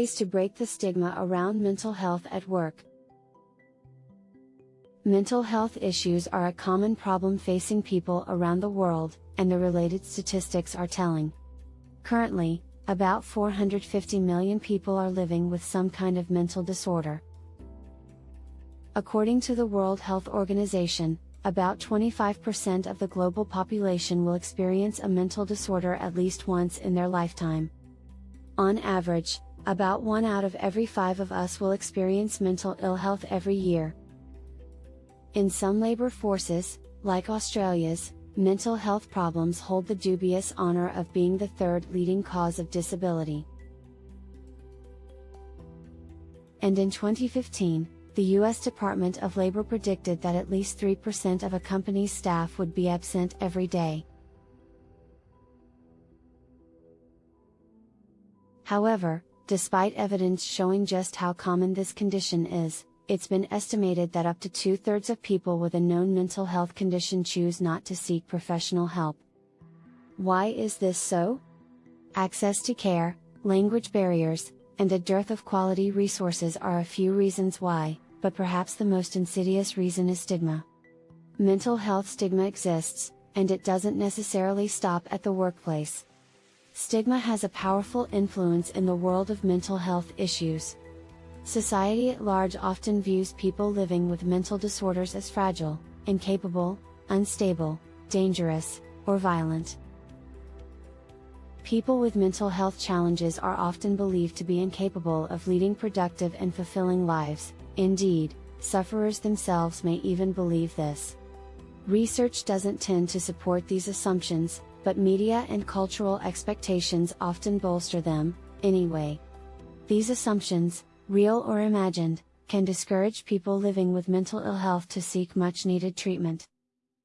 ways to break the stigma around mental health at work. Mental health issues are a common problem facing people around the world, and the related statistics are telling. Currently, about 450 million people are living with some kind of mental disorder. According to the World Health Organization, about 25% of the global population will experience a mental disorder at least once in their lifetime. On average, about one out of every five of us will experience mental ill health every year. In some labor forces, like Australia's, mental health problems hold the dubious honor of being the third leading cause of disability. And in 2015, the U.S. Department of Labor predicted that at least 3% of a company's staff would be absent every day. However, despite evidence showing just how common this condition is, it's been estimated that up to two thirds of people with a known mental health condition choose not to seek professional help. Why is this so? Access to care, language barriers, and a dearth of quality resources are a few reasons why, but perhaps the most insidious reason is stigma. Mental health stigma exists, and it doesn't necessarily stop at the workplace. Stigma has a powerful influence in the world of mental health issues. Society at large often views people living with mental disorders as fragile, incapable, unstable, dangerous, or violent. People with mental health challenges are often believed to be incapable of leading productive and fulfilling lives, indeed, sufferers themselves may even believe this. Research doesn't tend to support these assumptions, but media and cultural expectations often bolster them, anyway. These assumptions, real or imagined, can discourage people living with mental ill health to seek much needed treatment.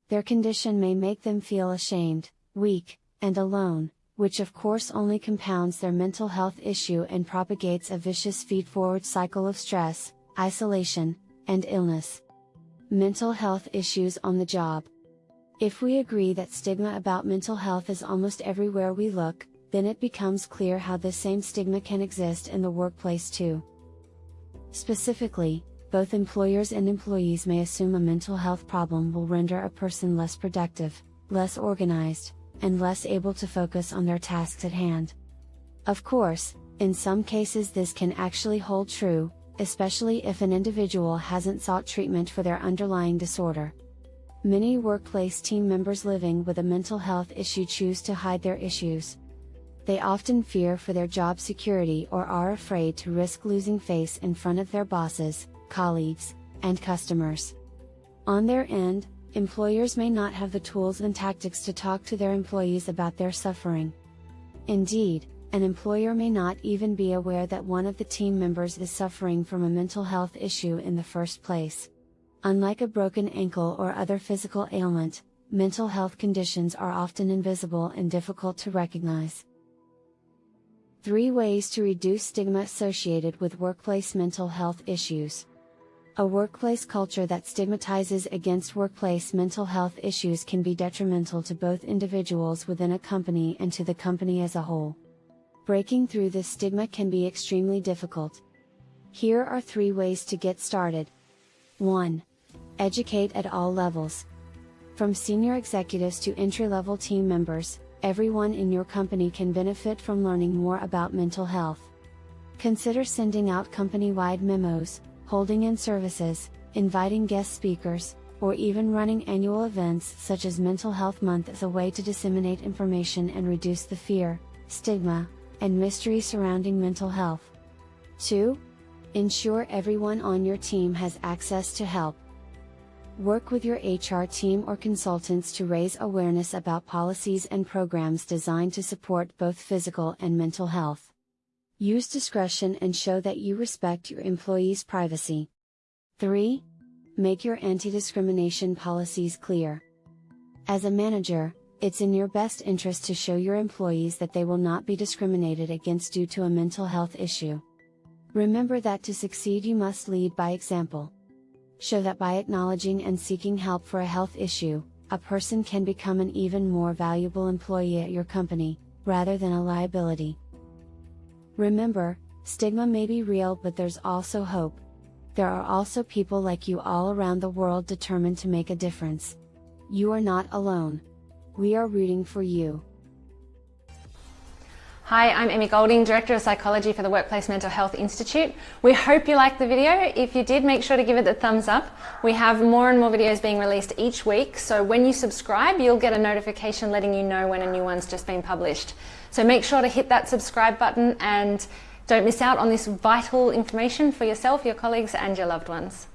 Their condition may make them feel ashamed, weak, and alone, which of course only compounds their mental health issue and propagates a vicious feed forward cycle of stress, isolation, and illness. Mental health issues on the job. If we agree that stigma about mental health is almost everywhere we look, then it becomes clear how the same stigma can exist in the workplace too. Specifically, both employers and employees may assume a mental health problem will render a person less productive, less organized, and less able to focus on their tasks at hand. Of course, in some cases this can actually hold true, especially if an individual hasn't sought treatment for their underlying disorder. Many workplace team members living with a mental health issue choose to hide their issues, they often fear for their job security or are afraid to risk losing face in front of their bosses, colleagues, and customers. On their end, employers may not have the tools and tactics to talk to their employees about their suffering. Indeed, an employer may not even be aware that one of the team members is suffering from a mental health issue in the first place. Unlike a broken ankle or other physical ailment, mental health conditions are often invisible and difficult to recognize. 3 Ways to reduce stigma associated with workplace mental health issues. A workplace culture that stigmatizes against workplace mental health issues can be detrimental to both individuals within a company and to the company as a whole. Breaking through this stigma can be extremely difficult. Here are three ways to get started. 1. Educate at all levels. From senior executives to entry level team members, everyone in your company can benefit from learning more about mental health. Consider sending out company wide memos, holding in services, inviting guest speakers, or even running annual events such as Mental Health Month as a way to disseminate information and reduce the fear, stigma, and mystery surrounding mental health. 2. Ensure everyone on your team has access to help. Work with your HR team or consultants to raise awareness about policies and programs designed to support both physical and mental health. Use discretion and show that you respect your employees' privacy. 3. Make your anti discrimination policies clear. As a manager, it's in your best interest to show your employees that they will not be discriminated against due to a mental health issue. Remember that to succeed, you must lead by example show that by acknowledging and seeking help for a health issue, a person can become an even more valuable employee at your company, rather than a liability. Remember, Stigma may be real, but there's also hope. There are also people like you all around the world determined to make a difference. You are not alone. We are rooting for you. Hi, I'm Emmy Golding, Director of Psychology for the Workplace Mental Health Institute. We hope you liked the video. If you did, make sure to give it the thumbs up. We have more and more videos being released each week, so when you subscribe, you'll get a notification letting you know when a new one's just been published. So make sure to hit that subscribe button and don't miss out on this vital information for yourself, your colleagues and your loved ones.